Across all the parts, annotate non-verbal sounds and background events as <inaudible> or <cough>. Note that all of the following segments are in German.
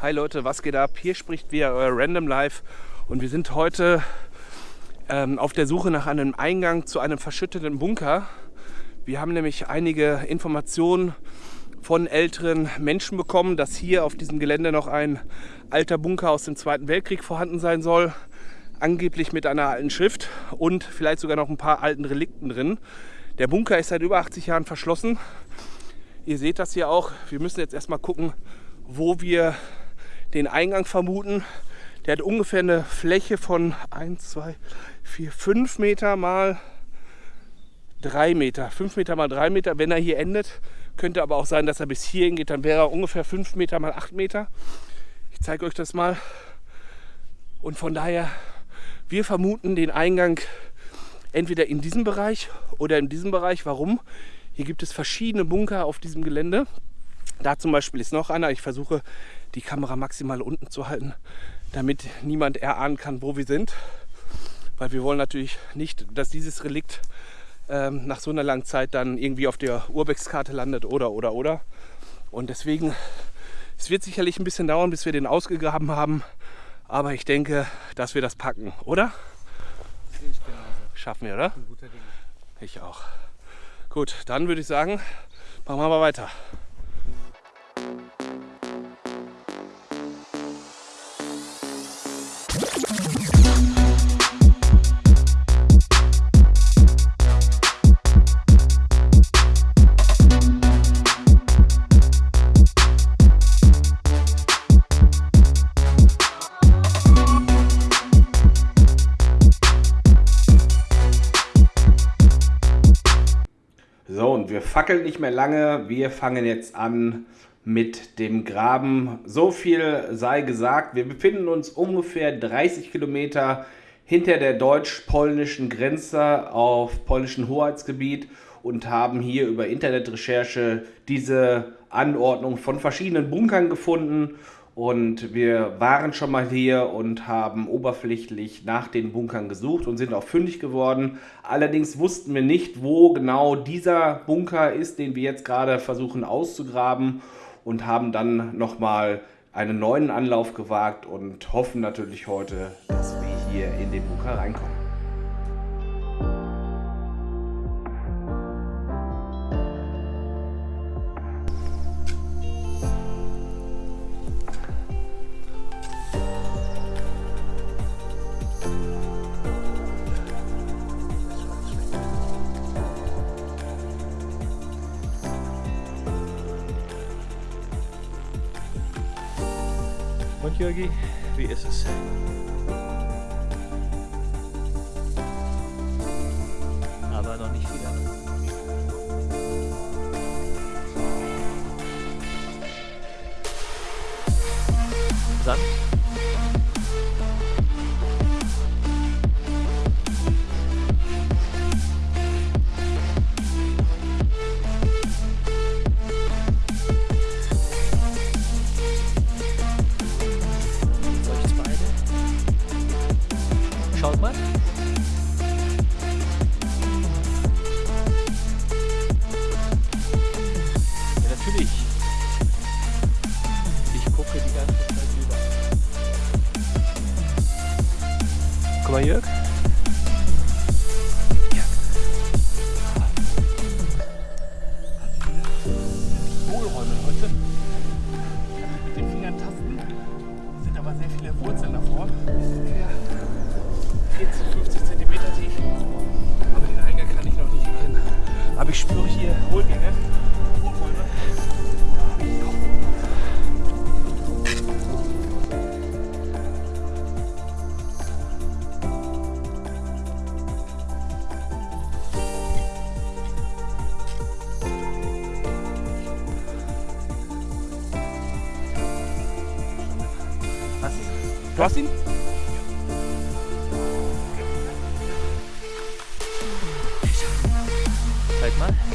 Hi Leute, was geht ab? Hier spricht wieder euer Random Life und wir sind heute ähm, auf der Suche nach einem Eingang zu einem verschütteten Bunker. Wir haben nämlich einige Informationen von älteren Menschen bekommen, dass hier auf diesem Gelände noch ein alter Bunker aus dem Zweiten Weltkrieg vorhanden sein soll. Angeblich mit einer alten Schrift und vielleicht sogar noch ein paar alten Relikten drin. Der Bunker ist seit über 80 Jahren verschlossen. Ihr seht das hier auch. Wir müssen jetzt erstmal gucken, wo wir den Eingang vermuten. Der hat ungefähr eine Fläche von 1, 2, 4, 5 Meter mal 3 Meter. 5 Meter mal 3 Meter, wenn er hier endet. Könnte aber auch sein, dass er bis hierhin geht. Dann wäre er ungefähr 5 Meter mal 8 Meter. Ich zeige euch das mal. Und von daher, wir vermuten den Eingang entweder in diesem Bereich oder in diesem Bereich. Warum? Hier gibt es verschiedene Bunker auf diesem Gelände. Da zum Beispiel ist noch einer. Ich versuche die Kamera maximal unten zu halten, damit niemand erahnen kann, wo wir sind. Weil wir wollen natürlich nicht, dass dieses Relikt ähm, nach so einer langen Zeit dann irgendwie auf der Urbex-Karte landet oder oder oder. Und deswegen, es wird sicherlich ein bisschen dauern, bis wir den ausgegraben haben. Aber ich denke, dass wir das packen, oder? Schaffen wir, oder? Ich auch. Gut, dann würde ich sagen, machen wir mal weiter. So, und wir fackeln nicht mehr lange. Wir fangen jetzt an mit dem Graben. So viel sei gesagt. Wir befinden uns ungefähr 30 Kilometer hinter der deutsch-polnischen Grenze auf polnischem Hoheitsgebiet und haben hier über Internetrecherche diese Anordnung von verschiedenen Bunkern gefunden. Und wir waren schon mal hier und haben oberflächlich nach den Bunkern gesucht und sind auch fündig geworden. Allerdings wussten wir nicht, wo genau dieser Bunker ist, den wir jetzt gerade versuchen auszugraben und haben dann nochmal einen neuen Anlauf gewagt und hoffen natürlich heute, dass wir hier in den Bunker reinkommen. Und Jürgi, wie ist es? Aber noch nicht wieder. Sand? Du hast ihn? Zeig mal.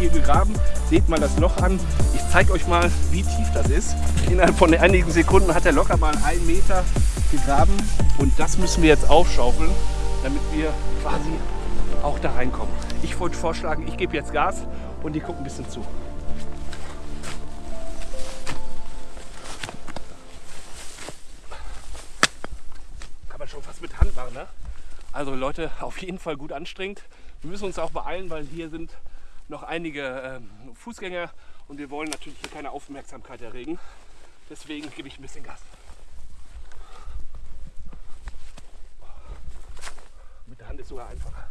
Hier gegraben. Seht mal das Loch an. Ich zeige euch mal, wie tief das ist. Innerhalb von einigen Sekunden hat er locker mal einen Meter gegraben. Und das müssen wir jetzt aufschaufeln, damit wir quasi auch da reinkommen. Ich wollte vorschlagen, ich gebe jetzt Gas und die gucken ein bisschen zu. Kann man schon fast mit Hand machen, ne? Also Leute, auf jeden Fall gut anstrengend. Wir müssen uns auch beeilen, weil hier sind noch einige ähm, Fußgänger und wir wollen natürlich hier keine Aufmerksamkeit erregen. Deswegen gebe ich ein bisschen Gas. Mit der Hand ist sogar einfacher.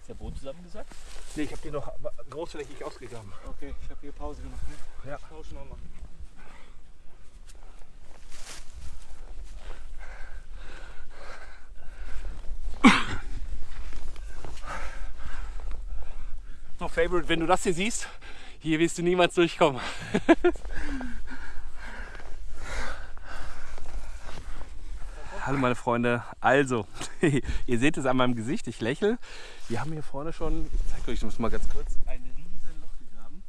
Ist der Boden zusammengesackt? Nee, ich habe den noch großflächig ausgegraben. Okay, ich habe hier Pause gemacht. Ne? Ja. Tauschen Favorite, wenn du das hier siehst, hier wirst du niemals durchkommen. <laughs> Hallo meine Freunde, also, <laughs> ihr seht es an meinem Gesicht, ich lächle. Wir haben hier vorne schon, ich zeige euch das mal ganz kurz, ein riesen Loch gegraben.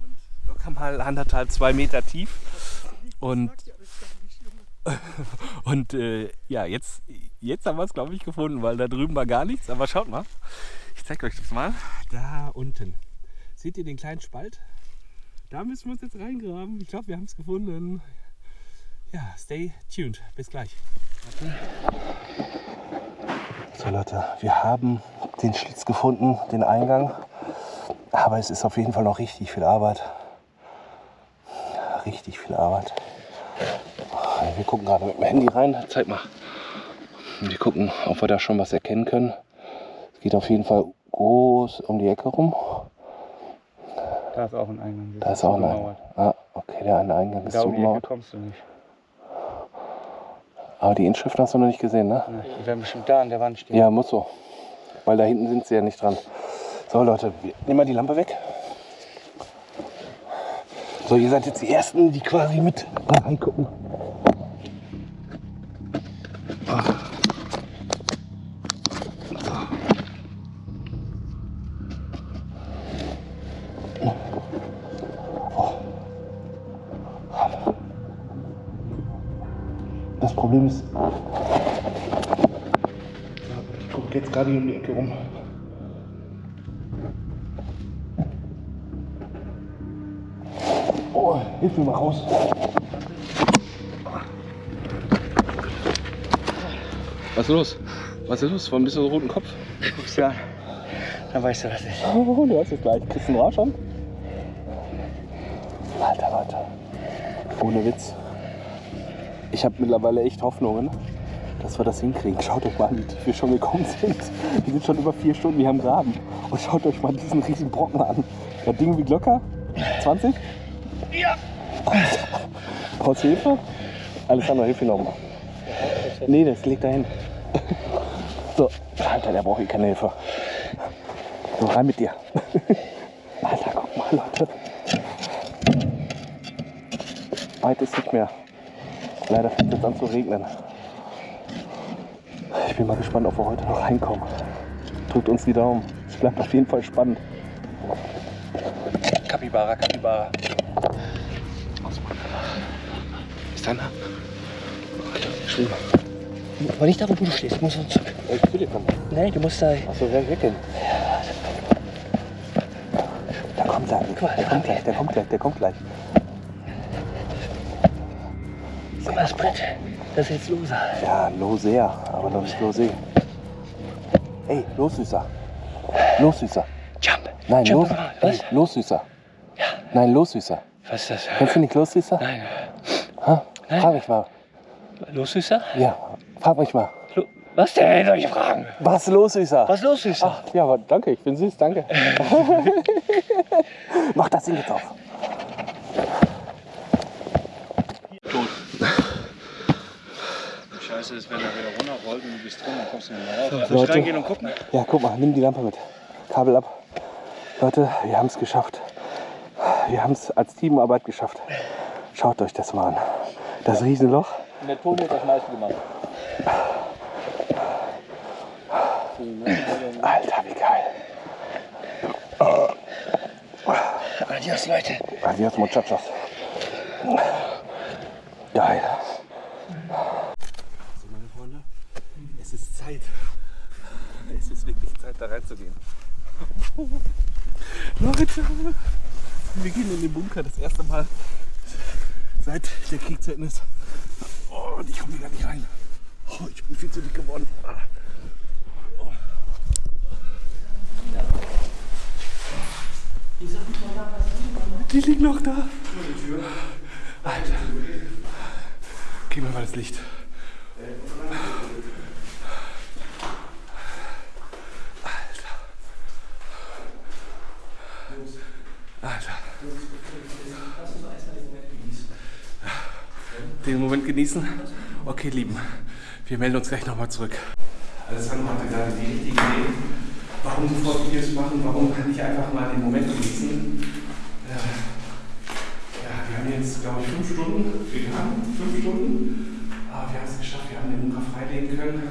Und locker mal anderthalb, zwei Meter tief. Und, <laughs> und äh, ja, jetzt, jetzt haben wir es, glaube ich, gefunden, weil da drüben war gar nichts. Aber schaut mal, ich zeige euch das mal. Da unten. Seht ihr den kleinen Spalt? Da müssen wir uns jetzt reingraben. Ich glaube, wir haben es gefunden. Ja, stay tuned. Bis gleich. So Leute, wir haben den Schlitz gefunden, den Eingang. Aber es ist auf jeden Fall noch richtig viel Arbeit. Richtig viel Arbeit. Wir gucken gerade mit dem Handy rein. Zeig mal. Wir gucken, ob wir da schon was erkennen können. Geht auf jeden Fall groß um die Ecke rum. Da ist auch ein Eingang. Da ist auch ein Eingang. Ah, okay, der eine Eingang ist Da um die Ecke kommst du nicht. Aber die Inschrift hast du noch nicht gesehen, ne? Die werden bestimmt da an der Wand stehen. Ja, muss so. Weil da hinten sind sie ja nicht dran. So Leute, wir nehmen mal die Lampe weg. So, ihr seid jetzt die Ersten, die quasi mit reingucken. Ist, ich gucke jetzt gerade hier um die Ecke rum. Oh, hilf mir mal raus. Was ist los? Was ist los? Warum bist du so roten Kopf? Guckst du an. Dann weißt du, was ist. Oh, du hast es gleich. Kriegst du einen Rausch an? Alter, Leute. Ohne Witz. Ich habe mittlerweile echt Hoffnungen, dass wir das hinkriegen. Schaut euch mal an, wie tief wir schon gekommen sind. Wir sind schon über vier Stunden hier am Graben. Und schaut euch mal diesen riesigen Brocken an. Das Ding wiegt locker 20? Ja. Brauchst du Hilfe? Alessandro, hilf mir noch mal. Nee, das liegt dahin. So, Alter, der braucht hier keine Hilfe. So, rein mit dir. Alter, guck mal, Leute. Weit ist nicht mehr. Leider fängt es an zu regnen. Ich bin mal gespannt, ob wir heute noch reinkommen. Drückt uns die Daumen. Es bleibt auf jeden Fall spannend. Kapibara, Kapibara. Ist? Alter, geschrieben. Aber nicht da, wo du stehst. Du musst uns zurück. Ich will dir kommen. Nee, du musst da. Achso, wer wickeln? Da kommt er. Der kommt gleich, der kommt gleich, der kommt gleich. Mal, das Brett. Das ist jetzt loser. Ja, Losea, aber noch nicht Losee. Ey, los, Süßer. Los, Süßer. Jump. Nein, Jump los. Ey, Was? los, Süßer. Nein, los, Süßer. Was ist das? Kennst du nicht los, Süßer? Nein. Ha? Nein. Frag mich mal. Los, Süßer? Ja, frag mich mal. Lo Was denn? Solche Fragen? Was los, Süßer? Was ist los, Süßer? Ach, ja, aber danke, ich bin süß, danke. <laughs> Mach das Ding jetzt auf. Scheiße ist, wenn er wieder runterrollt und du bist drin, dann kommst du nicht mehr raus. Soll ich Leute. reingehen und gucken? Ja, guck mal, nimm die Lampe mit. Kabel ab. Leute, wir haben es geschafft. Wir haben es als Teamarbeit geschafft. Schaut euch das mal an. Das Riesenloch. Und der hat das meiste gemacht. Alter, wie geil. Adios, Leute. Adios, muchachos. Geil. So, meine Freunde, es ist Zeit. Es ist wirklich Zeit, da reinzugehen. Leute, wir gehen in den Bunker das erste Mal seit der Krieg zu Ende ist. Oh, und ich komme hier gar nicht rein. Oh, ich bin viel zu dick geworden. Die liegen noch da. Alter. Gib mir mal das Licht. Den Moment genießen? Okay, Lieben. Wir melden uns gleich nochmal zurück. Alessandro hatte gerade die richtige Idee. Warum sofort Videos machen? Warum nicht einfach mal den Moment genießen? Äh, ja, wir haben jetzt, glaube ich, fünf Stunden gegangen. Fünf Stunden. Aber wir haben es geschafft. Wir haben den Bunker freilegen können.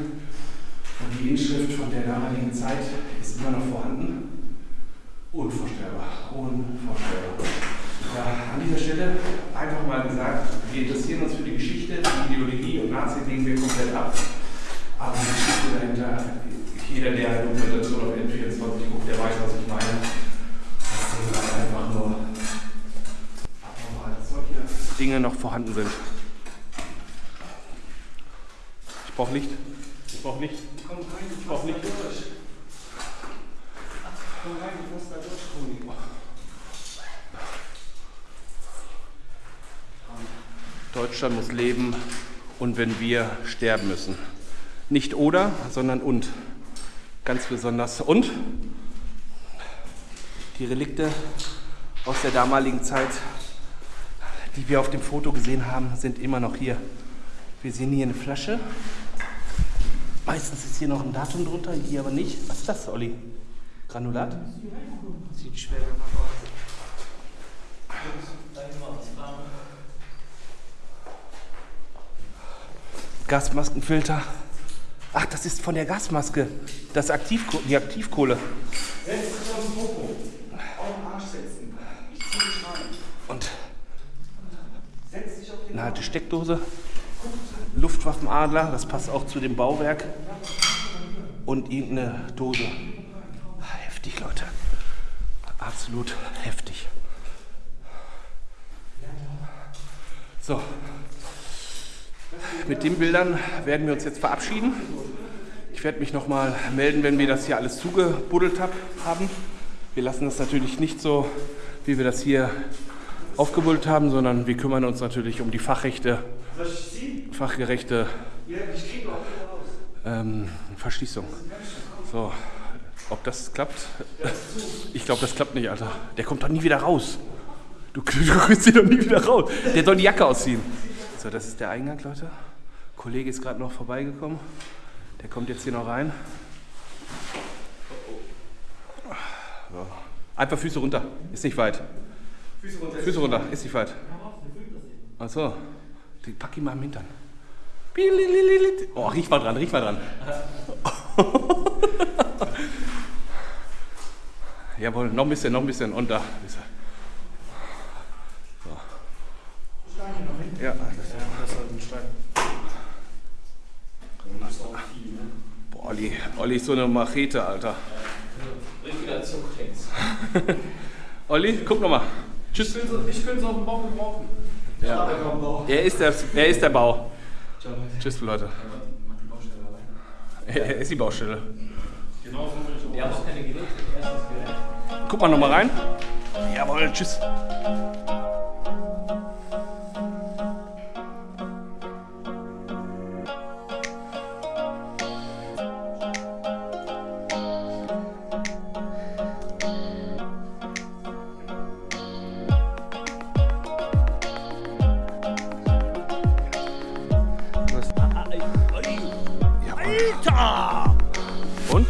Und die Inschrift von der damaligen Zeit ist immer noch vorhanden. Unvorstellbar. Unvorstellbar. Ja, an dieser Stelle einfach mal gesagt, wir interessieren uns für die Geschichte, die Ideologie und Nazi legen wir komplett ab. Aber die Geschichte dahinter, jeder, der Dokumentation auf N24 guckt, der weiß, was ich meine. Das halt einfach nur abnormal, dass solche Dinge noch vorhanden sind. Ich brauche Licht. Ich brauche Licht. Ich brauche Licht. Komm rein, du musst da durch, Toni. Deutschland muss leben und wenn wir sterben müssen. Nicht oder, sondern und. Ganz besonders und. Die Relikte aus der damaligen Zeit, die wir auf dem Foto gesehen haben, sind immer noch hier. Wir sehen hier eine Flasche. Meistens ist hier noch ein Datum drunter, hier aber nicht. Was ist das, Olli? Granulat? Sieht schwer danach aus. Gasmaskenfilter. Ach, das ist von der Gasmaske. Das Aktivko die Aktivkohle. Und eine alte Steckdose. Luftwaffenadler, das passt auch zu dem Bauwerk. Und irgendeine Dose. Heftig, Leute. Absolut heftig. So. Mit den Bildern werden wir uns jetzt verabschieden. Ich werde mich nochmal melden, wenn wir das hier alles zugebuddelt hab, haben. Wir lassen das natürlich nicht so, wie wir das hier aufgebuddelt haben, sondern wir kümmern uns natürlich um die Fachrechte, fachgerechte ähm, Verschließung. So, ob das klappt? Ich glaube, das klappt nicht, Alter. Der kommt doch nie wieder raus. <laughs> Du, du kriegst ihn doch nie wieder raus. Der soll die Jacke ausziehen. So, das ist der Eingang, Leute. Kollege ist gerade noch vorbeigekommen. Der kommt jetzt hier noch rein. So. Einfach Füße runter. Ist nicht weit. Füße runter. Füße runter. Ist nicht weit. Achso. Die pack ihn mal im Hintern. Oh, riech mal dran, riech mal dran. <laughs> Jawohl, noch ein bisschen, noch ein bisschen. Und da. So. Ja, das Das ist halt ein Stein. Das ist auch viel, ne? Boah, Olli, ist so eine Machete, Alter. Richtiger Zuchtänz. <laughs> Olli, guck nochmal. Tschüss. Ich könnte es auf dem Bauch gebrauchen. Ja. Er ist der, er ist der Bau. Ciao, Leute. Tschüss, Leute. Mach die Baustelle alleine. Er ist die Baustelle. Genau so will ich auch. Wir haben auch keine Geräte. Erstes Gerät. Guck mal nochmal rein. Jawohl, tschüss.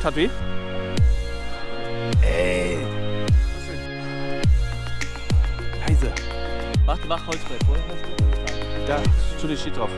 Tat weh? Ey! Leise. Mach, mach Holzbrett, oder? Da, Entschuldigung, steht drauf.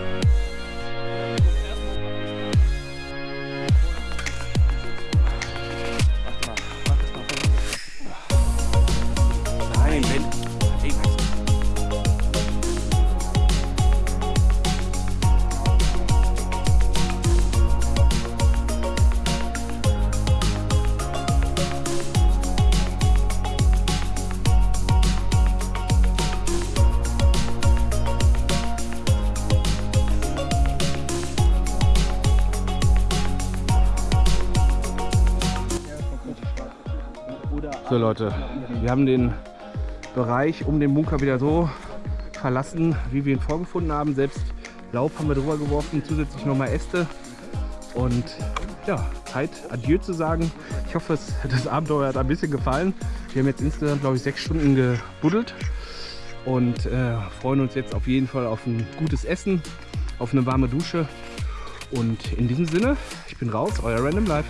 So Leute, wir haben den Bereich um den Bunker wieder so verlassen, wie wir ihn vorgefunden haben. Selbst Laub haben wir drüber geworfen, zusätzlich nochmal Äste. Und ja, Zeit, Adieu zu sagen. Ich hoffe, <laughs> das Abenteuer hat ein bisschen gefallen. Wir haben jetzt insgesamt, glaube ich, sechs Stunden gebuddelt und äh, freuen uns jetzt auf jeden Fall auf ein gutes Essen, auf eine warme Dusche. Und in diesem Sinne, ich bin raus, euer Random Life.